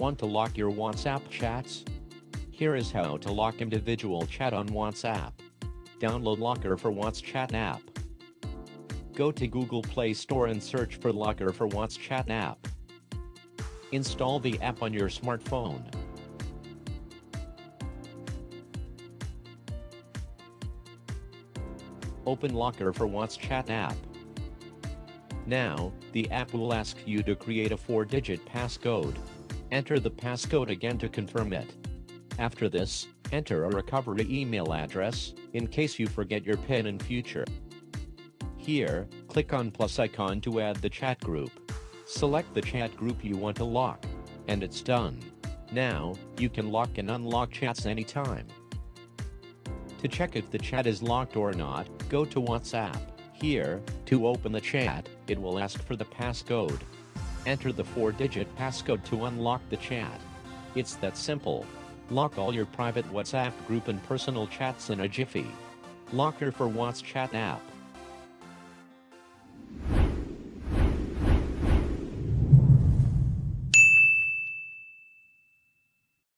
Want to lock your WhatsApp chats? Here is how to lock individual chat on WhatsApp. Download Locker for WhatsApp app. Go to Google Play Store and search for Locker for WhatsApp app. Install the app on your smartphone. Open Locker for WhatsApp app. Now, the app will ask you to create a 4-digit passcode. Enter the passcode again to confirm it. After this, enter a recovery email address, in case you forget your PIN in future. Here, click on plus icon to add the chat group. Select the chat group you want to lock. And it's done. Now, you can lock and unlock chats anytime. To check if the chat is locked or not, go to WhatsApp. Here, to open the chat, it will ask for the passcode. Enter the 4-digit passcode to unlock the chat. It's that simple. Lock all your private WhatsApp group and personal chats in a jiffy. Locker for WhatsApp app.